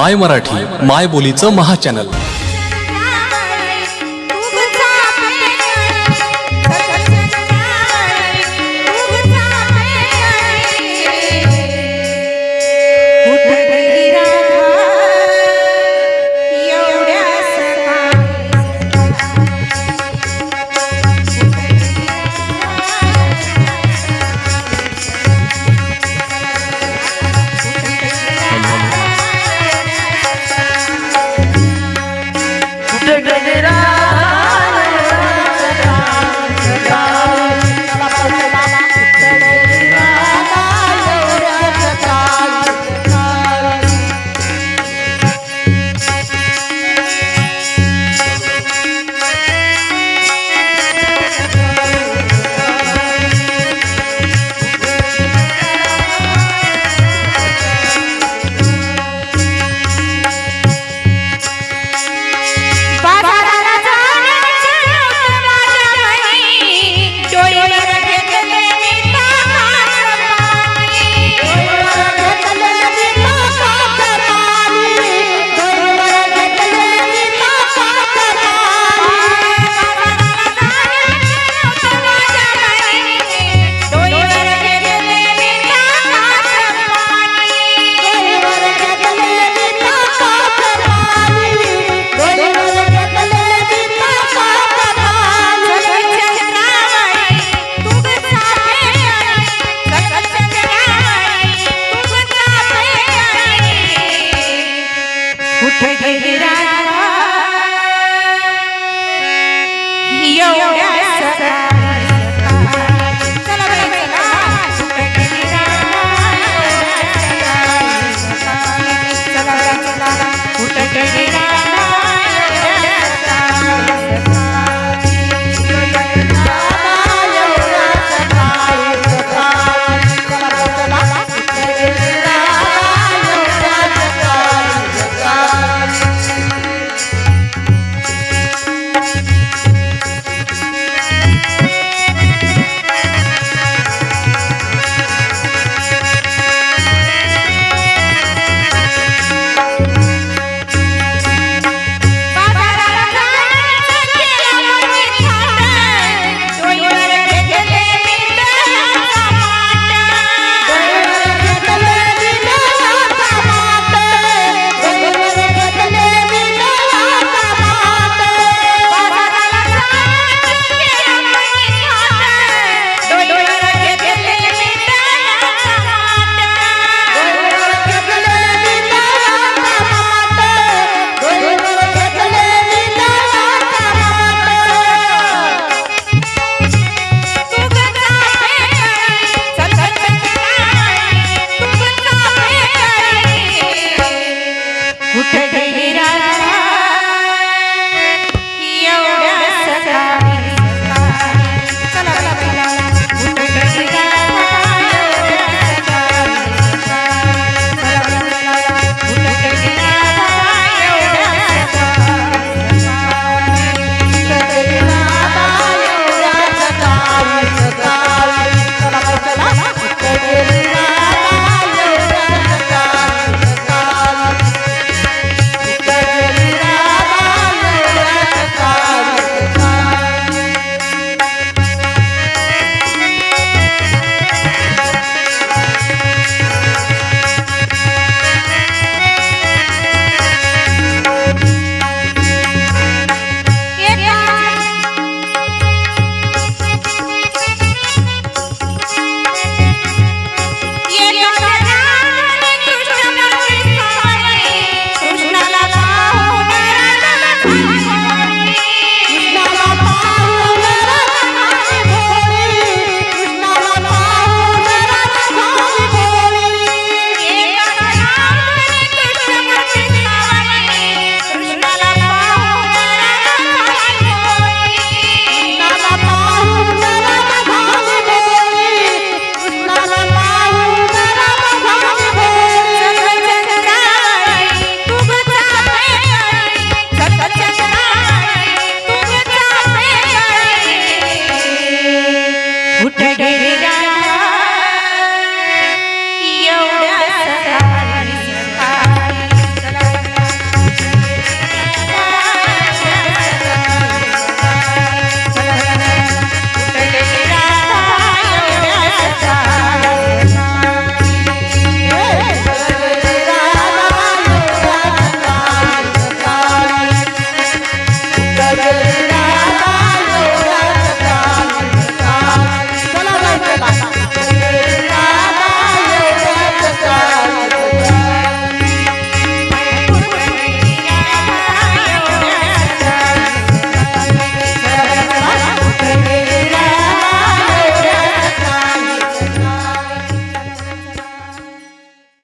माय मराठी माय बोलीचं महाचॅनल será.